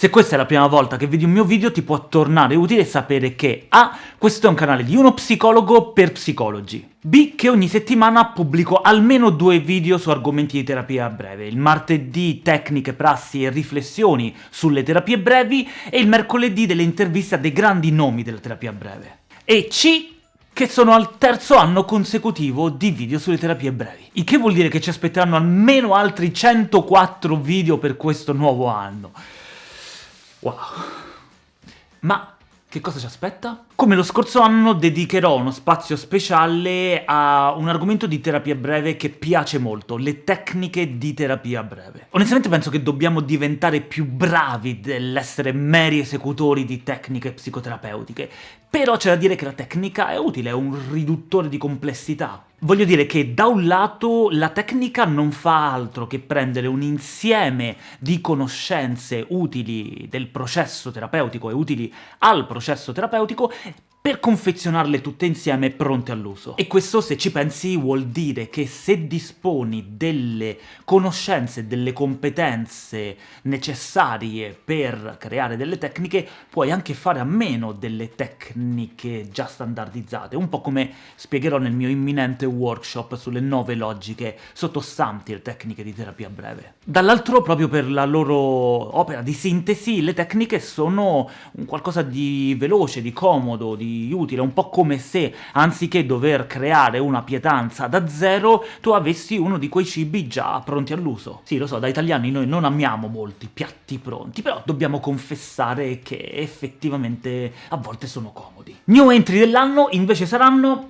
Se questa è la prima volta che vedi un mio video ti può tornare utile sapere che A. Questo è un canale di uno psicologo per psicologi, B. Che ogni settimana pubblico almeno due video su argomenti di terapia breve, il martedì tecniche, prassi e riflessioni sulle terapie brevi e il mercoledì delle interviste a dei grandi nomi della terapia breve. E C che sono al terzo anno consecutivo di video sulle terapie brevi. Il che vuol dire che ci aspetteranno almeno altri 104 video per questo nuovo anno. Wow. Ma che cosa ci aspetta? Come lo scorso anno dedicherò uno spazio speciale a un argomento di terapia breve che piace molto, le tecniche di terapia breve. Onestamente penso che dobbiamo diventare più bravi dell'essere meri esecutori di tecniche psicoterapeutiche, però c'è da dire che la tecnica è utile, è un riduttore di complessità. Voglio dire che da un lato la tecnica non fa altro che prendere un insieme di conoscenze utili del processo terapeutico e utili al processo terapeutico per confezionarle tutte insieme pronte all'uso. E questo, se ci pensi, vuol dire che se disponi delle conoscenze, delle competenze necessarie per creare delle tecniche, puoi anche fare a meno delle tecniche già standardizzate, un po' come spiegherò nel mio imminente workshop sulle nove logiche sottostanti le tecniche di terapia breve. Dall'altro, proprio per la loro opera di sintesi, le tecniche sono un qualcosa di veloce, di comodo, di utile, un po' come se, anziché dover creare una pietanza da zero, tu avessi uno di quei cibi già pronti all'uso. Sì, lo so, da italiani noi non amiamo molti piatti pronti, però dobbiamo confessare che effettivamente a volte sono comodi. New entry dell'anno invece saranno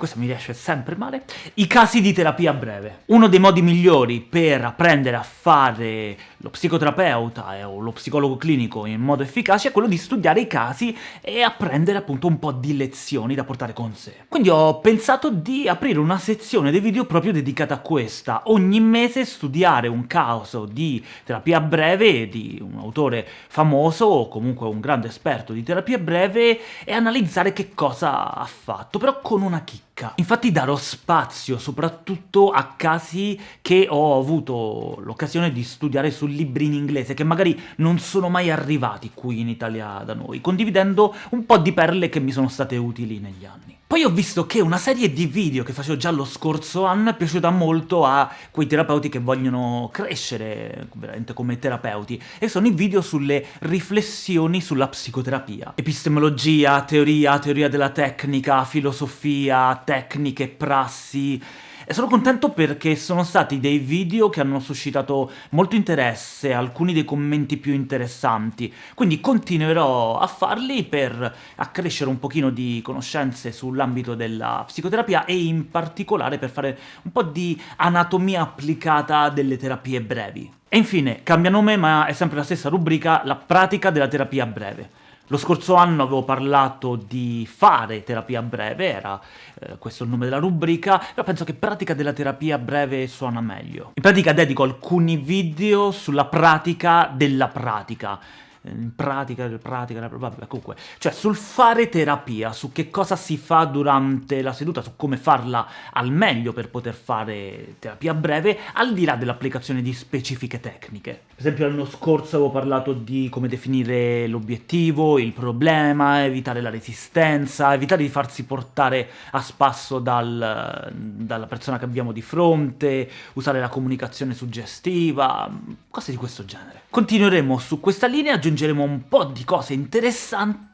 questo mi riesce sempre male, i casi di terapia breve. Uno dei modi migliori per apprendere a fare lo psicoterapeuta o lo psicologo clinico in modo efficace è quello di studiare i casi e apprendere appunto un po' di lezioni da portare con sé. Quindi ho pensato di aprire una sezione dei video proprio dedicata a questa. Ogni mese studiare un caso di terapia breve di un autore famoso o comunque un grande esperto di terapia breve e analizzare che cosa ha fatto, però con una chicca ricca. Infatti darò spazio soprattutto a casi che ho avuto l'occasione di studiare su libri in inglese, che magari non sono mai arrivati qui in Italia da noi, condividendo un po' di perle che mi sono state utili negli anni. Poi ho visto che una serie di video che facevo già lo scorso anno è piaciuta molto a quei terapeuti che vogliono crescere veramente come terapeuti, e sono i video sulle riflessioni sulla psicoterapia. Epistemologia, teoria, teoria della tecnica, filosofia, tecniche, prassi... E sono contento perché sono stati dei video che hanno suscitato molto interesse, alcuni dei commenti più interessanti, quindi continuerò a farli per accrescere un pochino di conoscenze sull'ambito della psicoterapia e in particolare per fare un po' di anatomia applicata delle terapie brevi. E infine, cambia nome ma è sempre la stessa rubrica, la pratica della terapia breve. Lo scorso anno avevo parlato di fare terapia breve, era eh, questo il nome della rubrica, però penso che pratica della terapia breve suona meglio. In pratica dedico alcuni video sulla pratica della pratica, in pratica, pratica, vabbè, comunque, cioè sul fare terapia, su che cosa si fa durante la seduta, su come farla al meglio per poter fare terapia breve, al di là dell'applicazione di specifiche tecniche. Per esempio l'anno scorso avevo parlato di come definire l'obiettivo, il problema, evitare la resistenza, evitare di farsi portare a spasso dal, dalla persona che abbiamo di fronte, usare la comunicazione suggestiva, cose di questo genere. Continueremo su questa linea, aggiungeremo un po' di cose interessanti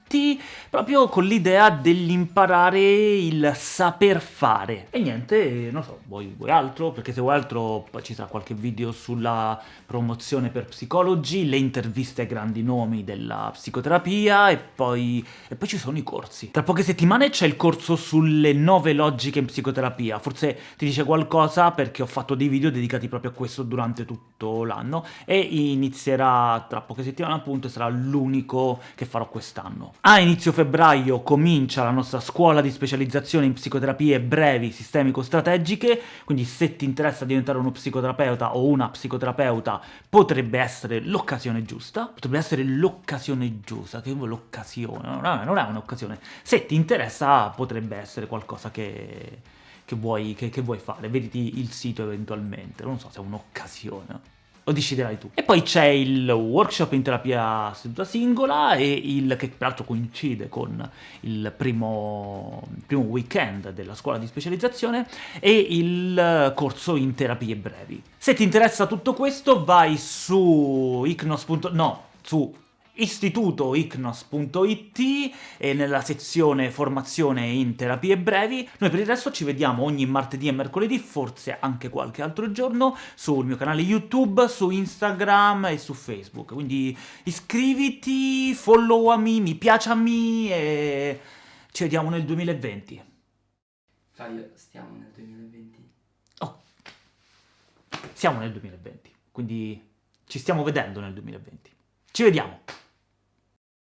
proprio con l'idea dell'imparare il saper fare. E niente, non so, vuoi, vuoi, altro? Perché se vuoi altro poi ci sarà qualche video sulla promozione per psicologi, le interviste ai grandi nomi della psicoterapia e poi, e poi ci sono i corsi. Tra poche settimane c'è il corso sulle nove logiche in psicoterapia, forse ti dice qualcosa perché ho fatto dei video dedicati proprio a questo durante tutto l'anno e inizierà tra poche settimane appunto e sarà l'unico che farò quest'anno. A inizio febbraio comincia la nostra scuola di specializzazione in psicoterapie brevi sistemico-strategiche, quindi se ti interessa diventare uno psicoterapeuta o una psicoterapeuta potrebbe essere l'occasione giusta. Potrebbe essere l'occasione giusta, che l'occasione, no, non è un'occasione. Se ti interessa potrebbe essere qualcosa che, che, vuoi, che, che vuoi fare, vediti il sito eventualmente, non so se è un'occasione. Lo deciderai tu. E poi c'è il workshop in terapia seduta singola, e il, che peraltro coincide con il primo, primo weekend della scuola di specializzazione, e il corso in terapie brevi. Se ti interessa tutto questo, vai su icnos. no, su istitutoicnos.it e nella sezione formazione in terapie brevi. Noi per il resto ci vediamo ogni martedì e mercoledì, forse anche qualche altro giorno, sul mio canale YouTube, su Instagram e su Facebook. Quindi iscriviti, followami, mi piacciami e ci vediamo nel 2020. Fabio, stiamo nel 2020. Oh, siamo nel 2020, quindi ci stiamo vedendo nel 2020. Ci vediamo!